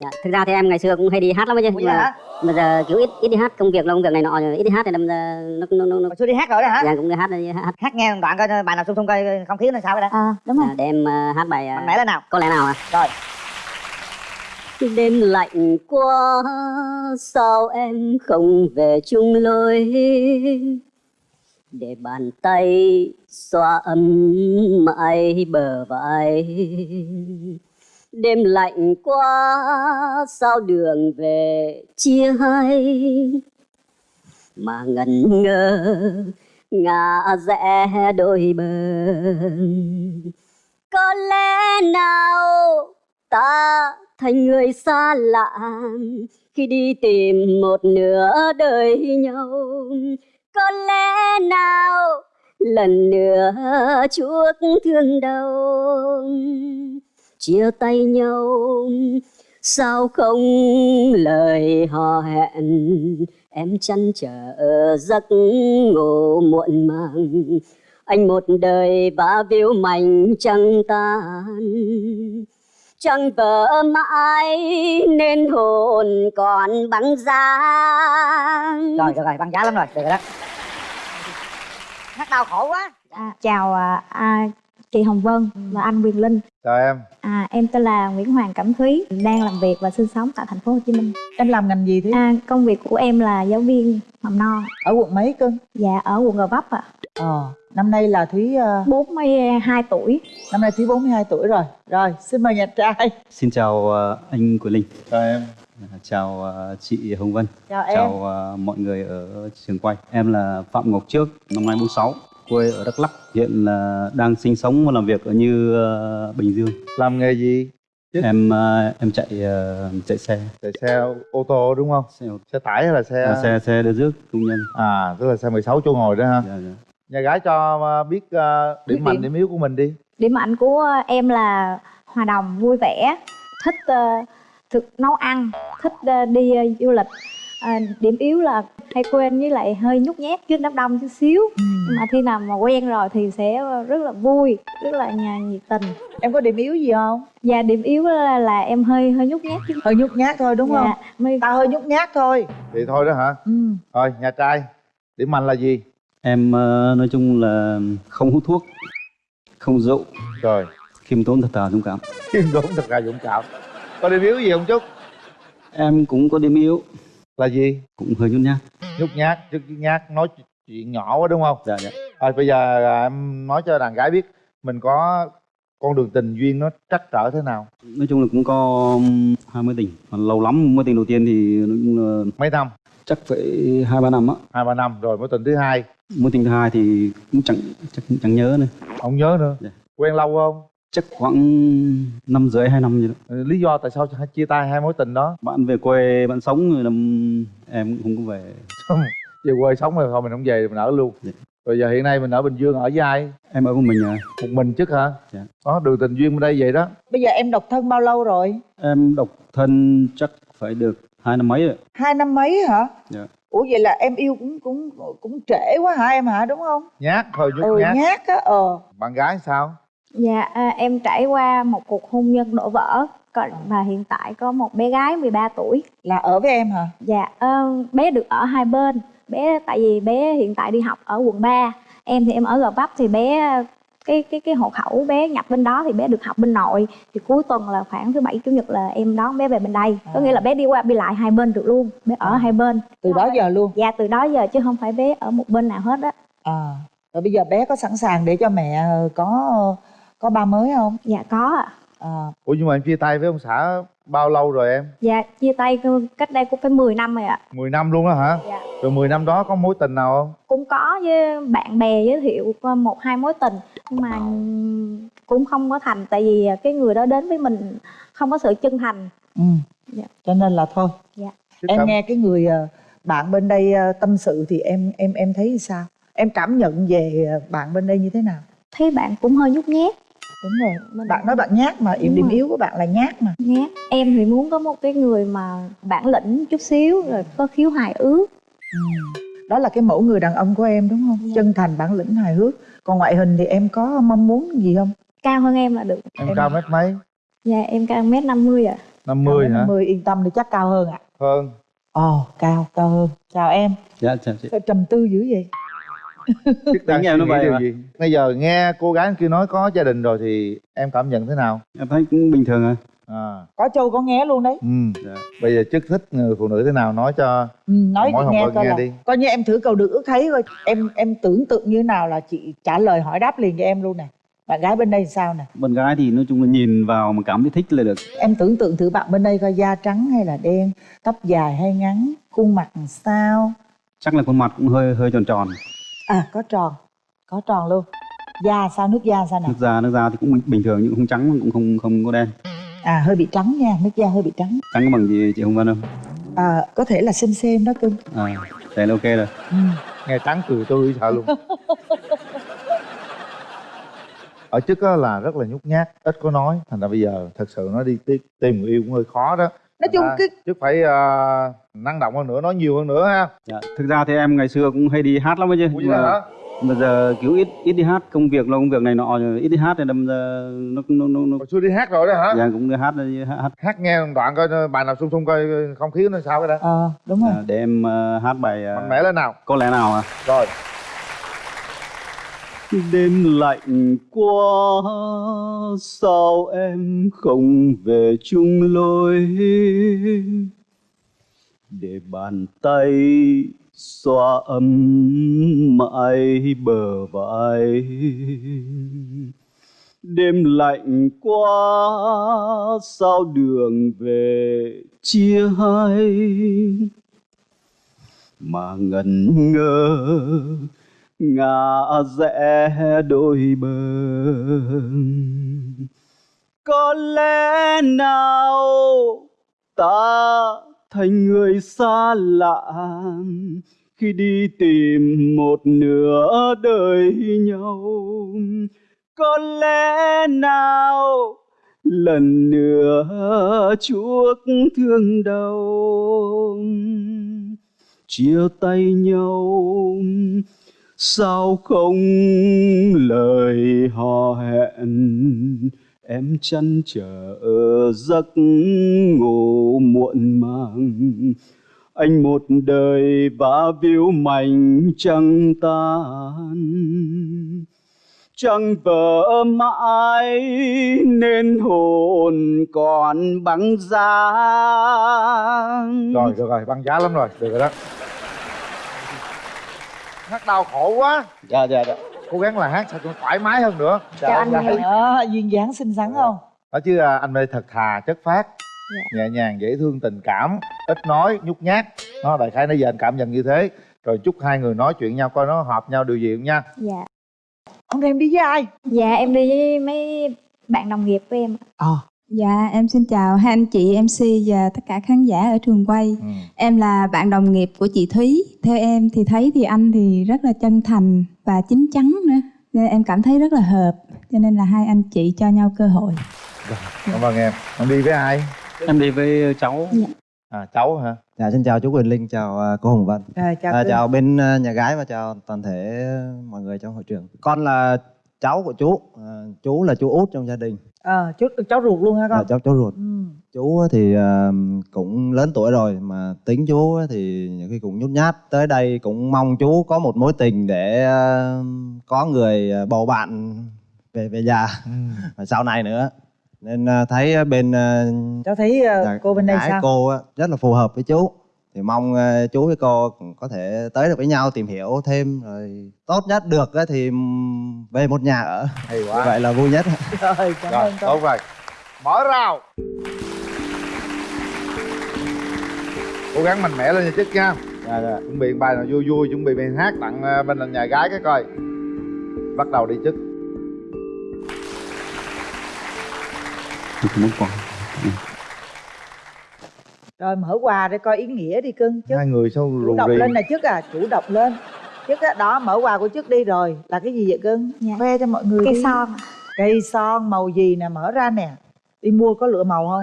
Dạ, thực ra thì em ngày xưa cũng hay đi hát lắm chứ nhưng mà, mà giờ kiểu ít ít đi hát công việc là công việc này nọ ít đi hát thì đâm ra nó nó nó, nó xưa đi hát rồi đó hả? Dạ, cũng đi hát đi hát hát. Nghe một đoạn coi bài nào xung xung coi không khí nó sao vậy đó à, đúng rồi. dạ, để em ờ, hát bài ờ, mạnh mẽ lên nào. Có lẽ nào à? Rồi. Đêm lạnh quá sao em không về chung lối? Để bàn tay xoa ấm mãi bờ vai đêm lạnh quá, sao đường về chia hai? Mà ngẩn ngơ ngả rẽ đôi bờ có lẽ nào ta thành người xa lạ khi đi tìm một nửa đời nhau? Có lẽ nào lần nữa chuốc thương đau? Chia tay nhau. Sao không lời hò hẹn? Em chăn trở giấc ngủ muộn màng. Anh một đời vã víu mảnh trăng tan. Chẳng vỡ mãi nên hồn còn băng giá rồi được rồi băng giá lắm rồi được rồi đó. Hát đau khổ quá. À, chào à, à, chị Hồng Vân và anh Quyền Linh. Chào em. À, em tên là Nguyễn Hoàng Cẩm Thúy đang làm việc và sinh sống tại thành phố Hồ Chí Minh. Em làm ngành gì thế? À, công việc của em là giáo viên mầm non. Ở quận mấy cơ? Dạ ở quận Gò Vấp ạ. Ờ năm nay là thúy ờ, 42 tuổi. năm nay thúy 42 tuổi rồi. Rồi xin mời nhà trai. Xin chào ờ, anh Quyền Linh, chào em. À, chào ờ, chị Hồng Vân, chào em. Chào mọi người ở trường quay. Em là Phạm Ngọc Trước, năm nay 46, quê ở Đắk Lắk, hiện là đang sinh sống và làm việc ở như ờ, Bình Dương. làm nghề gì Chứ- Em ờ, em chạy ờ, chạy xe, chạy xe ô tô đúng không xe ô- xe tải hay là xe à, xe xe đưa rước công nhân. à tức là xe 16 chỗ ngồi đó ha Dạ, dạ. nhà gái cho biết ờ, điểm Biết mạnh điểm. điểm yếu của mình đi điểm mạnh của em là hòa đồng vui vẻ thích ờ, thực nấu ăn thích ờ, đi ờ, du lịch À, điểm yếu là hay quên với lại hơi nhút nhát trước đám đông chút xíu. Ừ. nhưng mà khi nào mà quen rồi thì sẽ rất là vui rất là nhà nhiệt tình. Em có điểm yếu gì không? Và điểm yếu là, là em hơi hơi nhút nhát chứ hơi nhút nhát thôi đúng không? dạ, mới ta hơi nhút nhát thôi. Thì thôi đó hả? Ừ. rồi nhà trai điểm mạnh là gì? Em ờ, nói chung là không hút thuốc, không rượu, rồi. Khiêm tốn thật thà dũng cảm. khiêm tốn thật là dũng cảm. Có điểm yếu gì không chút? Em cũng có điểm yếu, là gì? Cũng hơi nhút nhát. Nhút nhát chút nhát nói chuyện nhỏ quá đúng không? Dạ dạ. rồi bây giờ à, em nói cho đàn gái biết mình có con đường tình duyên nó trắc trở thế nào? Nói chung là cũng có hai mối tình, mà lâu lắm mối tình đầu tiên thì nói chung là mấy năm? Chắc phải hai ba năm á. Hai ba năm rồi mối tình thứ hai. Mối tình thứ hai thì cũng chẳng chắc cũng chẳng nhớ nữa. Không nhớ nữa. Dạ. quen lâu không chắc khoảng năm rưỡi hai năm gì đó. Ừ, lý do tại sao chia tay hai mối tình đó? Bạn về quê bạn sống rồi năm em cũng không có về. Về quê sống rồi thôi mình không về mình ở luôn. Dạ. rồi giờ hiện nay mình ở bình dương ở với ai? Em ở một mình à? Một mình chứ hả? Dạ. đó đường tình duyên bên đây vậy đó. Bây giờ em độc thân bao lâu rồi? Em độc thân chắc phải được hai năm mấy rồi. Hai năm mấy hả? Dạ. ủa vậy là em yêu cũng cũng cũng trễ quá hả em hả đúng không? Nhát thôi nhút ừ nhát. nhát á ờ. Bạn gái sao Dạ, à, em trải qua một cuộc hôn nhân đổ vỡ còn và hiện tại có một bé gái 13 tuổi. là ở với em hả? Dạ, ờ, bé được ở hai bên. Bé tại vì bé hiện tại đi học ở quận 3. Em thì em ở Gò Vấp thì bé cái cái cái hộ khẩu bé nhập bên đó thì bé được học bên nội. Thì cuối tuần là khoảng thứ bảy chủ nhật là em đón bé về bên đây. Có nghĩa là bé đi qua đi lại hai bên được luôn bé ở hai bên. Từ đó giờ luôn? Dạ từ đó giờ chứ không phải bé ở một bên nào hết á. À rồi bây giờ bé có sẵn sàng để cho mẹ ờ, có có ba mới không? Dạ có ạ. À. Ủa nhưng mà em chia tay với ông xã bao lâu rồi em? Dạ chia tay cách đây cũng phải 10 năm rồi ạ. 10 năm luôn đó hả? Dạ. Rồi 10 năm đó có mối tình nào không? Cũng có với bạn bè giới thiệu một hai mối tình. Nhưng mà cũng không có thành tại vì cái người đó đến với mình không có sự chân thành. Ừ. Dạ. cho nên là thôi. Dạ. Chứ em cảm- nghe cái người ờ, bạn bên đây ờ, tâm sự thì em em em thấy sao? Em cảm nhận về ờ, bạn bên đây như thế nào? Thấy bạn cũng hơi nhút nhát đúng rồi Mình- bạn nói bạn nhát mà Đúng điểm yếu của bạn là nhát mà. Nhát. Em thì muốn có một cái người mà bản lĩnh chút xíu rồi có khiếu hài ước. Ừ. đó là cái mẫu người đàn ông của em đúng không? Dạ. chân thành bản lĩnh hài hước. Còn ngoại hình thì em có mong muốn gì không? Cao hơn em là được. Em cao mét mấy? Dạ em cao mét năm mươi ạ. 50 hả? 50 yên tâm đi chắc cao hơn ạ. Hơn. Ồ cao cao hơn. Chào em. Dạ chào chị. Sao trầm tư dữ vậy biết đang em nó vậy gì? Bây giờ nghe cô gái kia nói có gia đình rồi thì em cảm nhận thế nào? Em thấy cũng bình thường à. À. Có châu có nghe luôn đấy. Ừ. Dạ. bây giờ chức thích người phụ nữ thế nào? Nói cho ừ, nói Mỗi nghe coi nghe là đi. coi như em thử cầu được ước thấy coi. Em em tưởng tượng như nào là chị trả lời hỏi đáp liền cho em luôn nè. Bạn gái bên đây thì sao nè? Bạn gái thì nói chung là nhìn vào mà cảm thấy thích là được. Em tưởng tượng thử bạn bên đây coi da trắng hay là đen tóc dài hay ngắn khuôn mặt làm sao? Chắc là khuôn mặt cũng hơi hơi tròn tròn à có tròn có tròn luôn. Da sao nước da sao nè nước da nước da thì cũng bình- thường nhưng không trắng cũng không không có đen. À hơi bị trắng nha nước da hơi bị trắng. Trắng bằng gì chị hồng vân không? À, có thể là xem xem đó cưng. À thế là ok rồi. Ừ. nghe trắng cười tươi sợ luôn. Ở chức á là rất là nhút nhát ít có nói. Thành ra bây giờ thật sự nói đi tìm, tìm người yêu cũng hơi khó đó nói chung cái chức phải ờ, năng động hơn nữa nói nhiều hơn nữa ha. Dạ. thực ra thì em ngày xưa cũng hay đi hát lắm ấy chứ Ủa vậy hả? bây giờ kiểu ít ít đi hát công việc là công việc này nọ ít đi hát thì đâm ra nó nó nó, nó xưa đi hát rồi đó hả? Dạ, cũng đi hát hát, hát. Hát nghe một đoạn coi bài nào sung sung coi không khí nó sao cái đã ờ đúng rồi. À, để em ờ, hát bài ờ, mạnh mẽ lên nào. Có lẽ nào à rồi đêm lạnh quá, sao em không về chung lối? Để bàn tay xoa ấm mãi bờ vai. Đêm lạnh quá, sao đường về chia hai? Mà ngẩn ngơ ngã rẽ đôi bờ có lẽ nào ta thành người xa lạ khi đi tìm một nửa đời nhau? Có lẽ nào lần nữa chuốc thương đau, chia tay nhau sao không lời hò hẹn? Em chăn trở giấc ngủ muộn màng. Anh một đời vá víu mảnh trăng tan. Trăng vỡ mãi nên hồn còn băng giá. Rồi, được rồi, băng giá lắm rồi, được rồi đó hát đau khổ quá. Dạ dạ dạ. Cố gắng là hát sao cho thoải mái hơn nữa. Chào anh đó duyên dáng xinh xắn không? Đó chứ à, anh đây thật thà chất phát. Dạ. nhẹ nhàng dễ thương tình cảm ít nói nhút nhát. Nó đại khái nãy giờ anh cảm nhận như thế. Rồi chúc hai người nói chuyện nhau coi nó hợp nhau điều gì không nha. Dạ. Ông em đi với ai? Dạ em đi với mấy bạn đồng nghiệp của em ờ Dạ, em xin chào hai anh chị MC và tất cả khán giả ở trường quay. ừ. Em là bạn đồng nghiệp của chị Thúy. Theo em thì thấy thì anh thì rất là chân thành và chín chắn nữa. Nên em cảm thấy rất là hợp. Cho nên là hai anh chị cho nhau cơ hội. cảm ơn em em đi với ai em đi với cháu à cháu hả Dạ, xin chào chú Quyền Linh, chào à, cô Hồng Vân. à, chào À, chào bên nhà gái và chào toàn thể mọi người trong hội trường. Con là cháu của chú, à, chú là chú út trong gia đình, ờ chú cháu ruột luôn là con cháu cháu ruột. ừ. Chú thì à, cũng lớn tuổi rồi mà tính chú thì nhiều khi cũng nhút nhát. Tới đây cũng mong chú có một mối tình để à, có người à, bầu bạn về về già ừ. và sau này nữa. Nên à, thấy bên à, cháu thấy Dạ, cô bên đây sao cô rất là phù hợp với chú thì mong ờ, chú với cô có thể tới được với nhau tìm hiểu thêm rồi tốt nhất được á thì về một nhà ở. Hay quá. Vậy là vui nhất. Rồi cảm rồi ơn con tốt rồi. Mở rào. Cố gắng mạnh mẽ lên nha chức nha. Dạ, dạ. chuẩn bị bài nào vui vui chuẩn bị bài hát tặng ờ, bên nhà gái cái coi. Bắt đầu đi chức muốn quà rồi mở quà để coi ý nghĩa đi cưng chứ. Hai người sao chủ rù động rì? lên nè trước à chủ động lên. Trước á đó mở quà của trước đi rồi. Là cái gì vậy cưng? Dạ. khoe cho mọi người cây đi. son. Cây son màu gì nè mở ra nè. Đi mua có lựa màu không?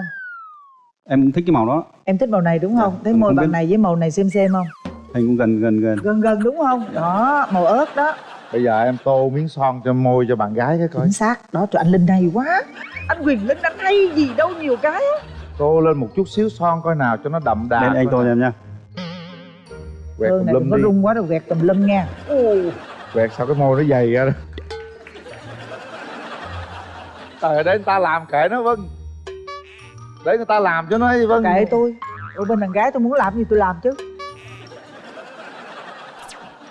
Em cũng thích cái màu đó. Em thích màu này đúng không? Dạ, thấy em môi biết. này với màu này xem xem không? Hình cũng gần gần gần. Gần gần đúng không? Đó màu ớt đó. Bây giờ em tô miếng son cho môi cho bạn gái cái coi. Chính xác. Đó trời anh linh hay quá. Anh quyền linh anh hay gì đâu nhiều cái á tô lên một chút xíu son coi nào cho nó đậm đà lên anh nào. em nha. Quẹt tùm lum có đi. rung quá đâu quẹt tùm lum nha. Quẹt sao cái môi nó dày ra đó. Trời để người ta làm kệ nó vân. Để người ta làm cho nó ấy, vân. Kệ tôi. Ở bên đàn gái tôi muốn làm gì tôi làm chứ.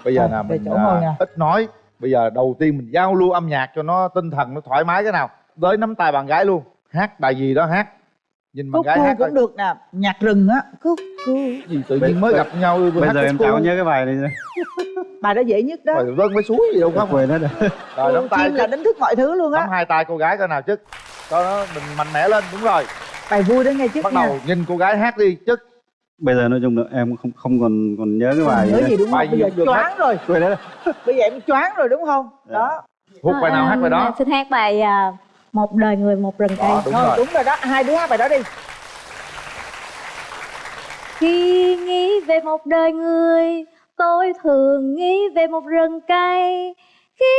Bây giờ là mình à, ít nói. Bây giờ đầu tiên mình giao lưu âm nhạc cho nó tinh thần nó thoải mái cái nào. Tới nắm tay bạn gái luôn. Hát bài gì đó hát nhìn bạn gái hát cũng được nè nhạc rừng á cúc cu gì tự nhiên mới gặp nhau bây giờ em cu. nhớ cái bài này bài đó dễ nhất đó. Rồi vân mới suối gì đâu không quên hết rồi. Rồi nắm tay là đánh thức mọi thứ luôn nắm á hai tay cô gái coi nào chứ cho nó mình mạnh mẽ lên đúng rồi. Bài vui đó nghe chứ bắt đầu nhìn cô gái hát đi chứ bây giờ nói chung là em không không còn còn nhớ cái bài nhớ gì đúng bài không bây giờ được hết. choáng rồi. Bây giờ em choáng rồi đúng không? Đó. Hút bài nào hát bài đó? Ờ, xin hát bài à, một đời người một rừng cây. Đó, đúng rồi. đúng rồi đó. Hai đứa hát bài đó đi. Khi nghĩ về một đời người Tôi thường nghĩ về một rừng cây. Khi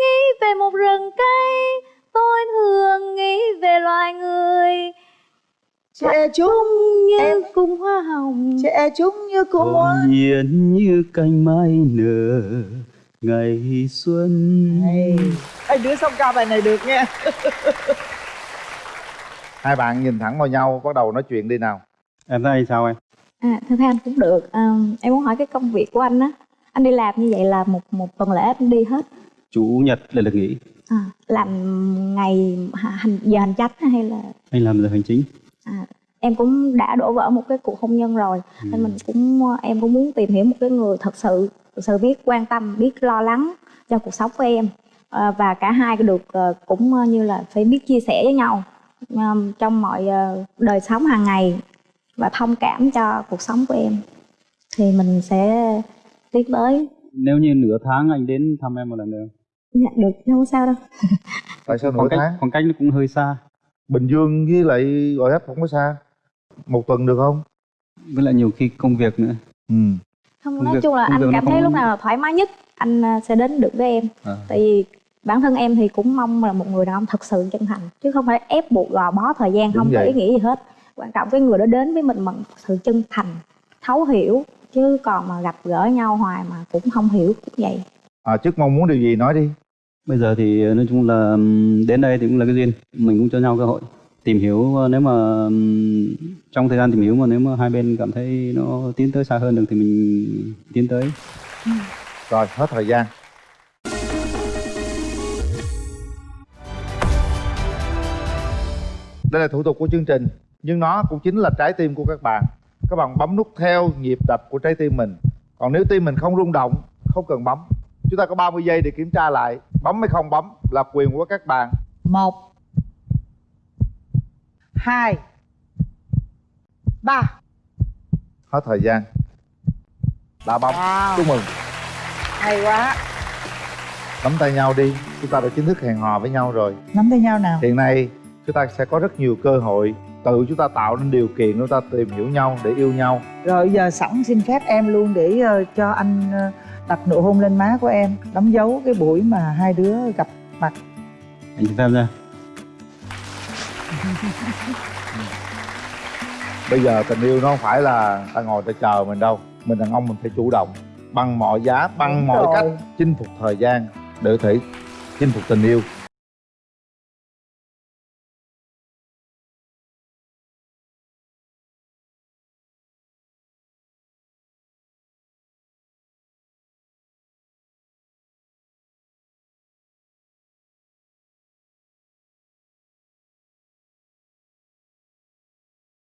nghĩ về một rừng cây Tôi thường nghĩ về loài người. Trẻ chúng Như Em- cung hoa hồng. Trẻ chúng như cô hồn hoa nhiên như cành mai nở ngày xuân. Hay. hai đứa xong ca bài này được nha hai bạn nhìn thẳng vào nhau bắt đầu nói chuyện đi nào. Em thấy sao em? À, thưa anh cũng được. À, Em muốn hỏi cái công việc của anh á. Anh đi làm như vậy là một một tuần lễ anh đi hết? Chủ nhật là được nghỉ. À, Làm ngày hành giờ hành chánh hay là? Anh làm giờ hành chính. À, Em cũng đã đổ vỡ một cái cuộc hôn nhân rồi. Nên mình cũng em cũng muốn tìm hiểu một cái người thật sự thật sự biết quan tâm biết lo lắng cho cuộc sống của em. À, và cả hai được ờ, cũng ờ, như là phải biết chia sẻ với nhau trong mọi đời sống hàng ngày và thông cảm cho cuộc sống của em. Thì mình sẽ tiến tới nếu như nửa tháng anh đến thăm em một lần nữa. Dạ được không sao đâu. Tại sao nửa khoảng cách tháng? khoảng cách nó cũng hơi xa. Bình dương với lại gọi hấp không có xa. Một tuần được không? Với lại nhiều khi công việc nữa. Ừ không nói chung là anh cảm thấy không- lúc nào là thoải mái nhất anh ờ, sẽ đến được với em. À. tại vì bản thân em thì cũng mong là một người đàn ông thật sự chân thành chứ không phải ép buộc gò bó thời gian Đúng không có vậy. ý nghĩa gì hết. Quan trọng cái người đó đến với mình bằng sự chân thành thấu hiểu chứ còn mà gặp gỡ nhau hoài mà cũng không hiểu cũng vậy. À, trước mong muốn điều gì nói đi. Bây giờ thì nói chung là đến đây thì cũng là cái duyên. Mình cũng cho nhau cơ hội tìm hiểu ờ, nếu mà trong thời gian tìm hiểu mà nếu mà hai bên cảm thấy nó tiến tới xa hơn được thì mình tiến tới. Rồi hết thời gian. Đây là thủ tục của chương trình nhưng nó cũng chính là trái tim của các bạn. Các bạn bấm nút theo nhịp đập của trái tim mình. Còn nếu tim mình không rung động không cần bấm chúng ta có 30 giây để kiểm tra lại. Bấm hay không bấm là quyền của các bạn. Một hai. Ba. Hết thời gian. Đã bấm wow chúc mừng. Hay quá. Nắm tay nhau đi. Chúng ta đã chính thức hẹn hò với nhau rồi. Nắm tay nhau nào? Hiện nay chúng ta sẽ có rất nhiều cơ hội. Tự chúng ta tạo nên điều kiện chúng ta tìm hiểu nhau để yêu nhau. Rồi giờ sẵn xin phép em luôn để ờ, cho anh ờ, đặt nụ hôn lên má của em. Đóng dấu cái buổi mà hai đứa gặp mặt. Anh chị tham gia bây giờ tình yêu nó không phải là ta ngồi ta chờ mình đâu mình đàn ông mình phải chủ động bằng mọi giá bằng Đúng mọi rồi. cách chinh phục thời gian để có thể chinh phục tình yêu